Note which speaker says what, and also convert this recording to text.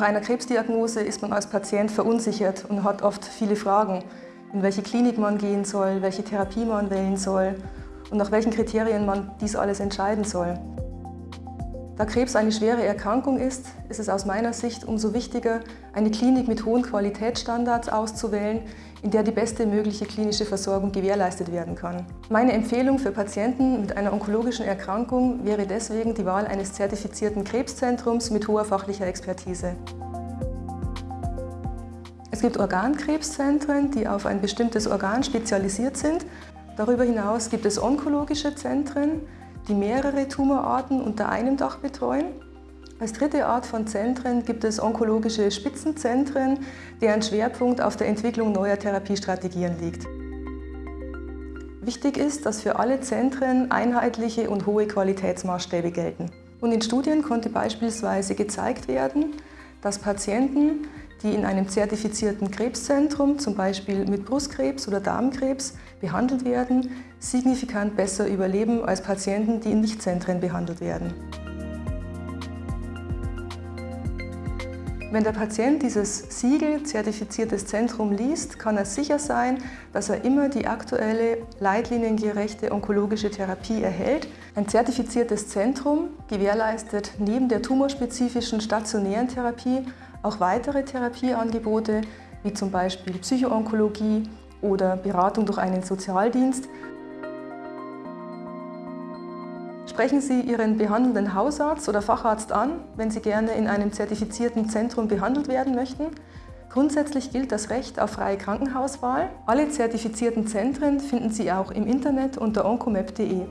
Speaker 1: einer Krebsdiagnose ist man als Patient verunsichert und hat oft viele Fragen, in welche Klinik man gehen soll, welche Therapie man wählen soll und nach welchen Kriterien man dies alles entscheiden soll. Da Krebs eine schwere Erkrankung ist, ist es aus meiner Sicht umso wichtiger, eine Klinik mit hohen Qualitätsstandards auszuwählen, in der die beste mögliche klinische Versorgung gewährleistet werden kann. Meine Empfehlung für Patienten mit einer onkologischen Erkrankung wäre deswegen die Wahl eines zertifizierten Krebszentrums mit hoher fachlicher Expertise. Es gibt Organkrebszentren, die auf ein bestimmtes Organ spezialisiert sind. Darüber hinaus gibt es onkologische Zentren, die mehrere Tumorarten unter einem Dach betreuen. Als dritte Art von Zentren gibt es onkologische Spitzenzentren, deren Schwerpunkt auf der Entwicklung neuer Therapiestrategien liegt. Wichtig ist, dass für alle Zentren einheitliche und hohe Qualitätsmaßstäbe gelten. Und in Studien konnte beispielsweise gezeigt werden, dass Patienten, die in einem zertifizierten Krebszentrum, zum Beispiel mit Brustkrebs oder Darmkrebs, behandelt werden, signifikant besser überleben als Patienten, die in Nichtzentren behandelt werden. Wenn der Patient dieses Siegel zertifiziertes Zentrum liest, kann er sicher sein, dass er immer die aktuelle leitliniengerechte onkologische Therapie erhält. Ein zertifiziertes Zentrum gewährleistet neben der tumorspezifischen stationären Therapie auch weitere Therapieangebote, wie zum Beispiel Psychoonkologie oder Beratung durch einen Sozialdienst, Sprechen Sie Ihren behandelnden Hausarzt oder Facharzt an, wenn Sie gerne in einem zertifizierten Zentrum behandelt werden möchten. Grundsätzlich gilt das Recht auf freie Krankenhauswahl. Alle zertifizierten Zentren finden Sie auch im Internet unter oncomap.de.